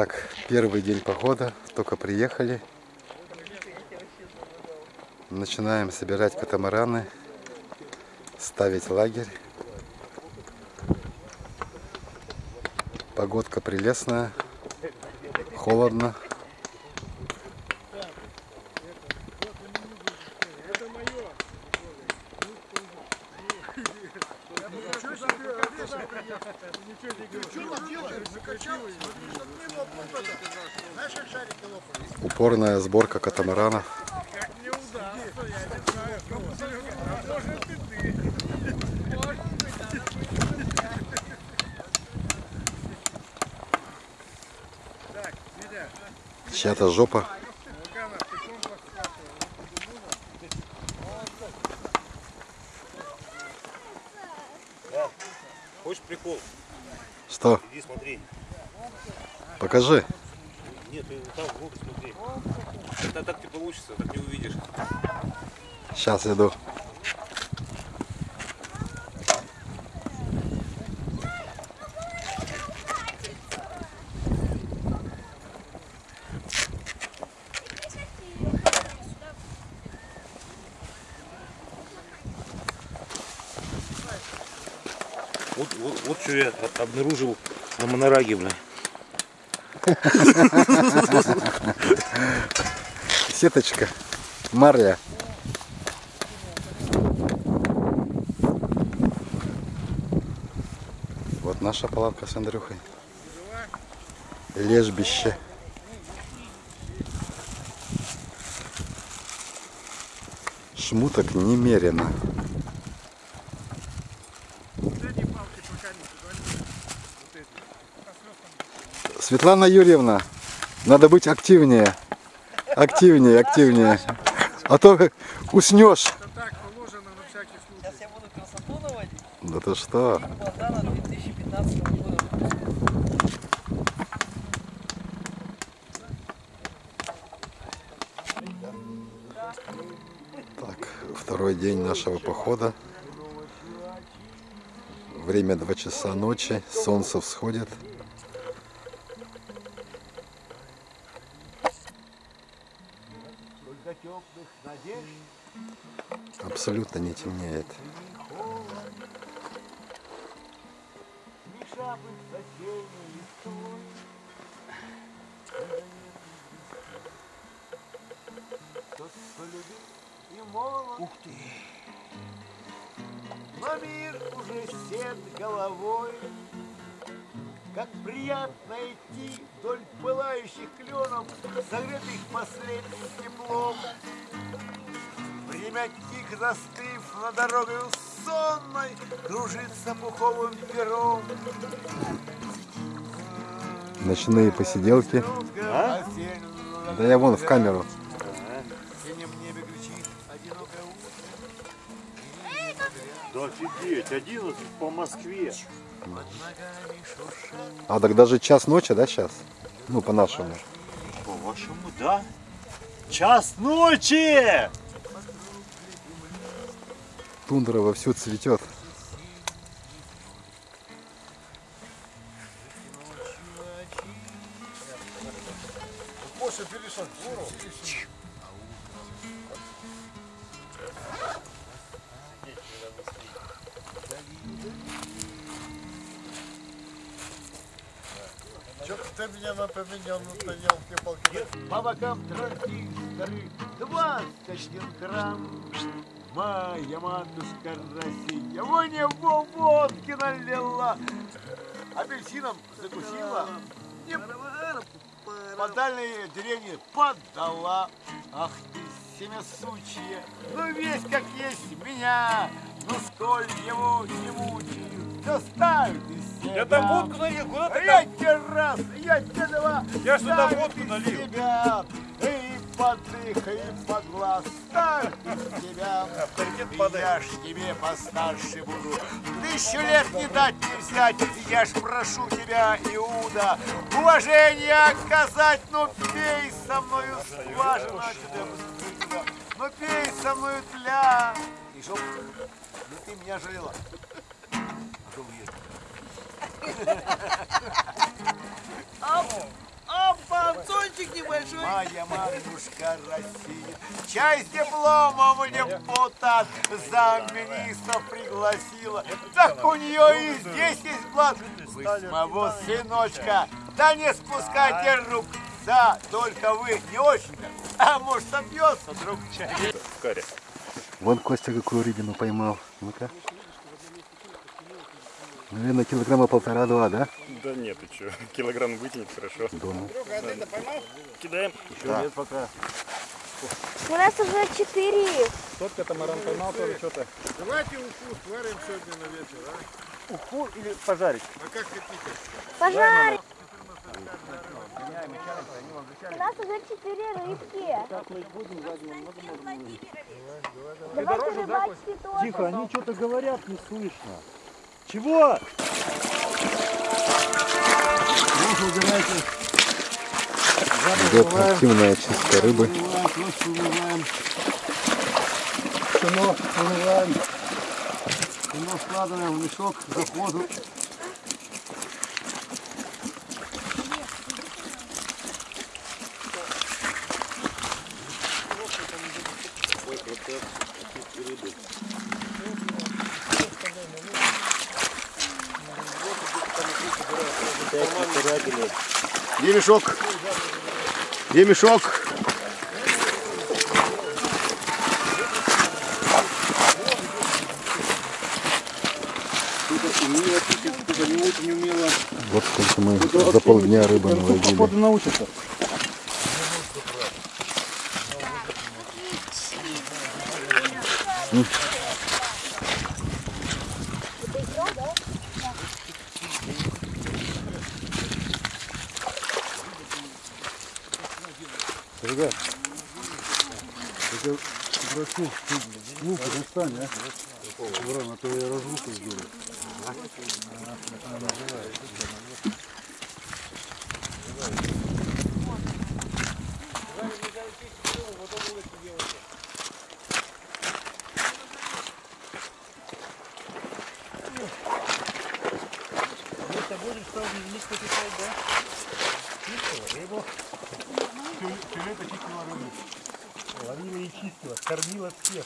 Итак, первый день похода, только приехали. Начинаем собирать катамараны, ставить лагерь. Погодка прелестная, холодно. Упорная сборка катамаранов. Чья-то жопа. Хочешь прикол? Что? Иди смотри. Покажи. Нет, ты там вглубь смотри. Это так не получится, так не увидишь. Сейчас иду. Вот, вот, вот что я обнаружил на монораге, бля. Сеточка. Марля. Вот наша палатка с Андрюхой. Лежбище. Шмуток немерено. Светлана Юрьевна, надо быть активнее. Активнее, активнее. А то уснешь. Да ты что? Богдана 2015 года. Так, второй день нашего похода. Время 2 часа ночи, солнце всходит. Абсолютно не темнеет. Ух ты! Но мир уже сед головой, Как приятно идти вдоль пылающих кленов, Согретых последним теплом. Время тихо застыв на дорогой сонной, Кружится пуховым пером. Ночные посиделки. А? Да я вон в камеру. В синем небе кричит одинокая утка. Да офигеть, 11 по Москве. А так даже час ночи, да, сейчас? Ну, по-нашему. По-вашему, да? Час ночи! Тундра вовсю цветет. После перешел в гору. Ты меня напоминал, на елки-палки. По бокам транзисторы, 21 грамм. Моя матушка Россия, мне во водки налила. Апельсином закусила, не по дальней деревне подала. Ах ты, семя сучье, ну весь как есть меня, ну сколь его не мучают, доставь из себя. Я там водку налил, куда ты я там? тебе раз, я тебе два. Я туда ставь водку налил. себя. И под их, и под глаз, из тебя. Авторитет падает. Я ж тебе постарше буду. Тысячу лет не дать не взять. Я ж прошу тебя, Иуда, уважение оказать. Ну пей со мною скважину. Ну пей со мною тля. И чтоб ну, ты меня жалела. А ешь? Мальчик небольшой. Моя матушка Россия. Чай с дипломом депутат замминистров пригласила. Так у нее и здесь есть блат. Вы с моего сыночка. Да не спускайте рук. Да, только вы не очень. А может собьется друг чай. Вон Костя какую рыбину поймал. Ну-ка. Наверное, килограмма полтора-два, да? Да нет, ты что, килограмм вытянет хорошо. Думаю. Кидаем. У нас уже четыре. Тот катамаран поймал тоже что-то. Давайте уху сварим сегодня на вечер, а? Уху или пожарить? А как хотите? Пожарь. У нас уже четыре рыбки. Давайте рыбачьте тоже. Тихо, они что-то говорят, не слышно. Чего? Идет активная чистка рыбы. Кино. Кино складываем в мешок заходу. Где мешок? Где мешок? Вот сколько мы за полдня рыбы наловили. Походу научатся. Ребят, прошу, лук достань, а? Ворон, а то я разлуку сделаю. Ловила и чистила, кормила всех.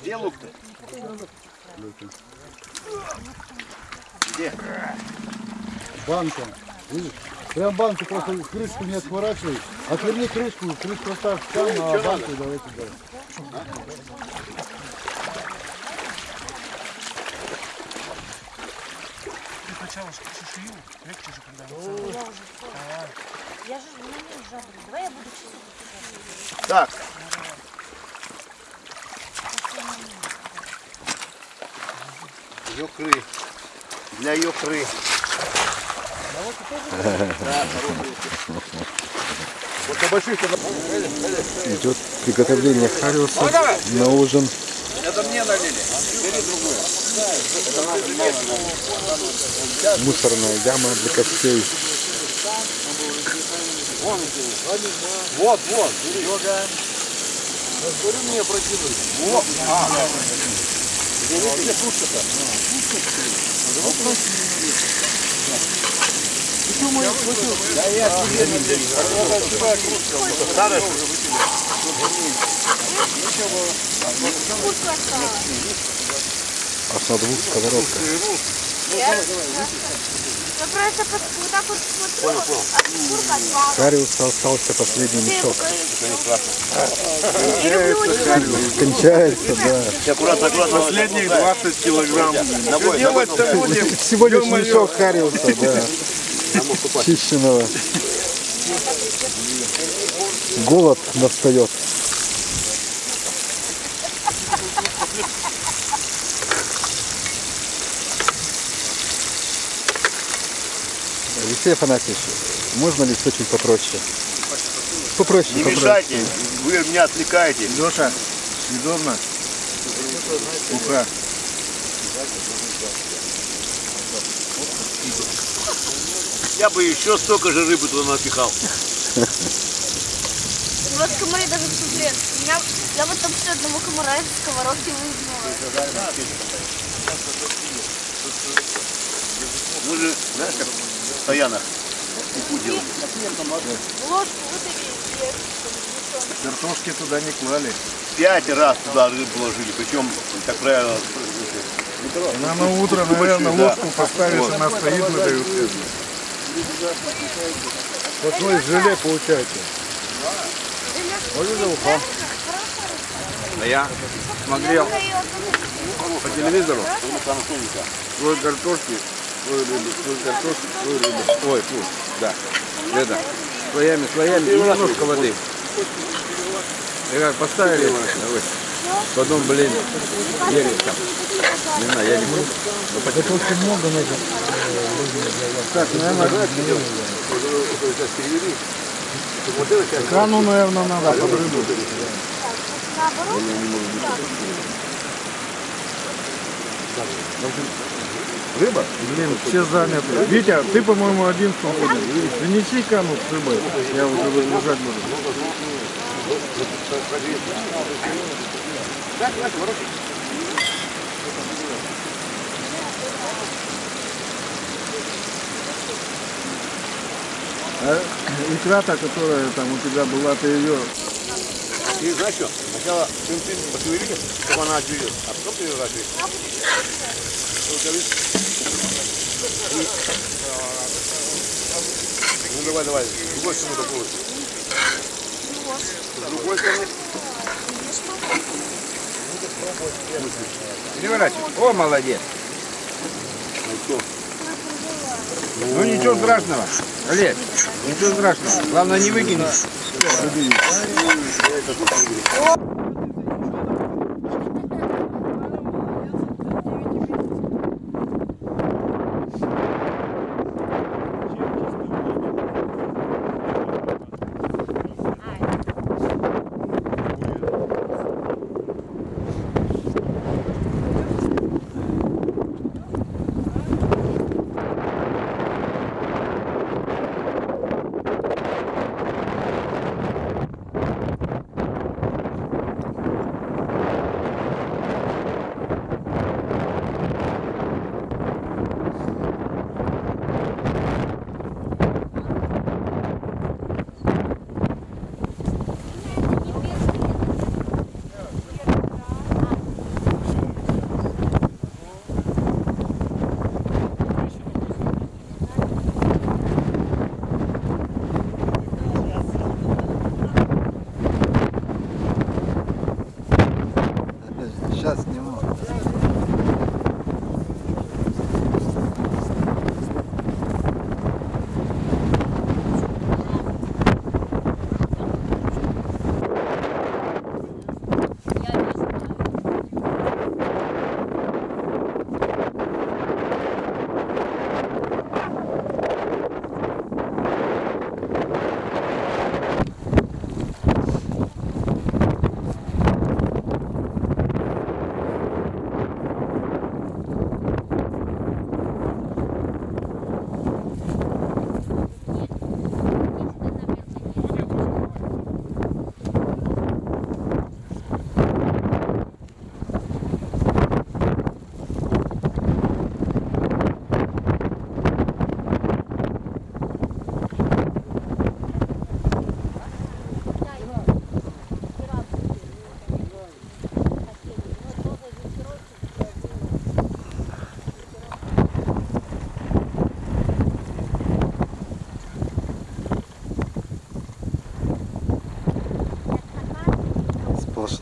Где лук-то? Банка, видишь? Прям банку просто крышку не отворачивай. Отверни крышку, крышку оставь там, а банку давай Я же на ней жабрю. Давай я буду чистить. Так. Ёкры. Для ёкры. Вот на больших Идет приготовление хариуса на ужин. Мусорная яма для костей. Вот, вот. Разбери мне прокидывай. Вот. А, Где где пушка-то? Да я тебе Аж на двух сковородках. Я просто вот вот так вот смотрю, а. Хариуса остался последний мешок. Кончается, да. Аккуратно, аккуратно. Последних 20 килограмм. Ногой, Делать-то будем. Всего лишь мешок хариуса, да. Чищенного. Голод настает. Алексей Афанасьевич, можно ли чуть попроще? Попроще, Не попроще. мешайте, вы меня отвлекаете. Леша, съедобно? Уха. Я бы еще столько же рыбы туда напихал. Вот комары даже в меня Я вот там все одного комара из сковородки выгнула. Мы же, знаешь, как стоянах ику делали. Картошки туда не клали. Пять раз туда рыбу положили, причем, как правило, Она на утро, наверное, да. ложку поставишь, Вот. она стоит, выдают. Такое желе получается. Вот это уха. Я смотрел по телевизору слой картошки, слой рыбы, слой картошки, слой рыбы. Ой, фу, да. Это, слоями, слоями и немножко воды. И как поставили, давай. Потом, блин, ели там. Не знаю, я не буду. Картошки много нужно. Так, наверное, крану, наверное, надо под рыбу. Рыба? Блин, все заняты. Витя, ты, по-моему, один свободен. Принеси кану с рыбой. Я уже выгружать буду. А икра-то, которая там у тебя была, ты ее И знаешь что? Сначала цинцин пошевелили, чтобы она отберет, а потом переворачиваешь. Ну давай, давай, другой стороны такой. С другой стороны. Переворачивай. О, молодец. Ну ничего страшного. Олег, ничего страшного. Главное не выкинуть.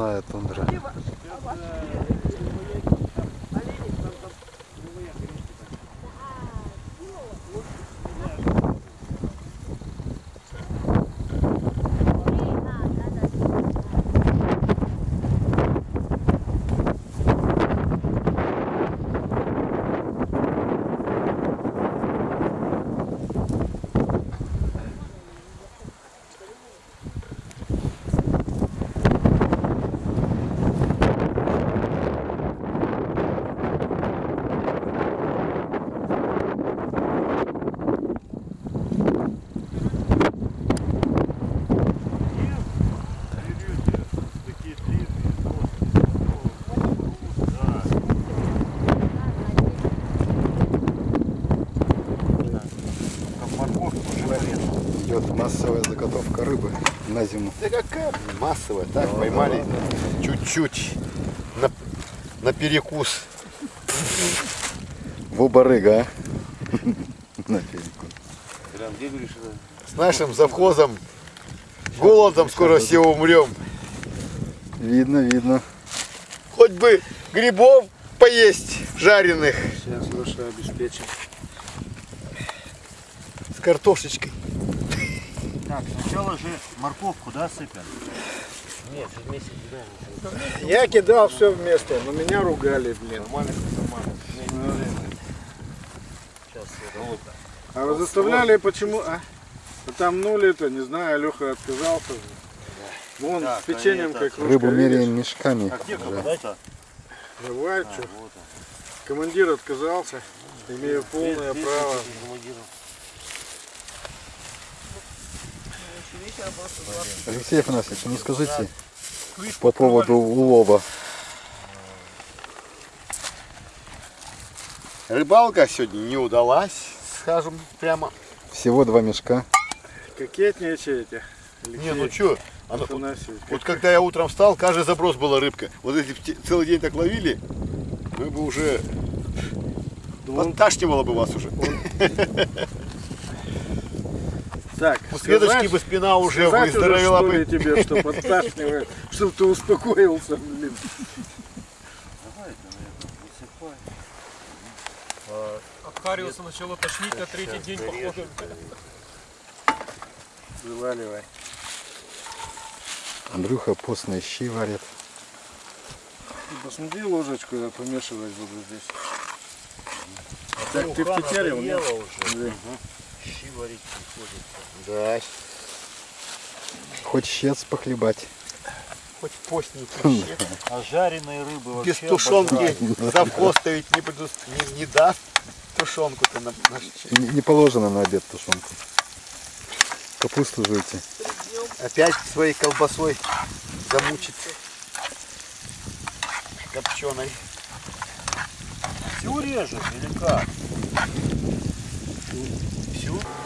Сплошная тундра. Массовая, так, поймали чуть-чуть на, на перекус. Во барыга, а? На это? С нашим завхозом голодом скоро все умрем. Видно, видно. Хоть бы грибов поесть жареных Сейчас Леша обеспечим. с картошечкой. Так, сначала же морковку, да, сыпем? Я кидал все вместе, но меня ругали, блин. А вы заставляли почему? А? А там нули-то, не знаю, Леха отказался. же. Вон с печеньем как кружка, Рыбу меряем мешками. Где кабачка? Давай, что? Командир отказался. Имею полное право. Алексей Афанасьевич, ну скажите по поводу улова. Рыбалка сегодня не удалась, скажем прямо. Всего два мешка. Кокетничаете. Не, ну что, Афанасьевич. вот когда я утром встал, каждый заброс была рыбка. Вот если б те- целый день так ловили, мы бы уже... Подташнивало бы вас уже. Так, У Светочки сказать- бы спина уже выздоровела бы. тебе, что подташнивает, чтобы ты успокоился, блин. От Хариуса начало тошнить на третий день походу. Вываливай. Андрюха постные щи варит. Посмотри ложечку, я помешивать буду здесь. Так, ты втетерил, нет? Да, Хоть щец похлебать. хоть постненький. А жареные рыбы вообще Без тушенки завхоз ведь не, предус- не, не даст тушенку-то на, на- Не не положено на обед тушенку. Капусту жуйте. Опять своей колбасой замучить копченой. Всю режешь или как? Brasil.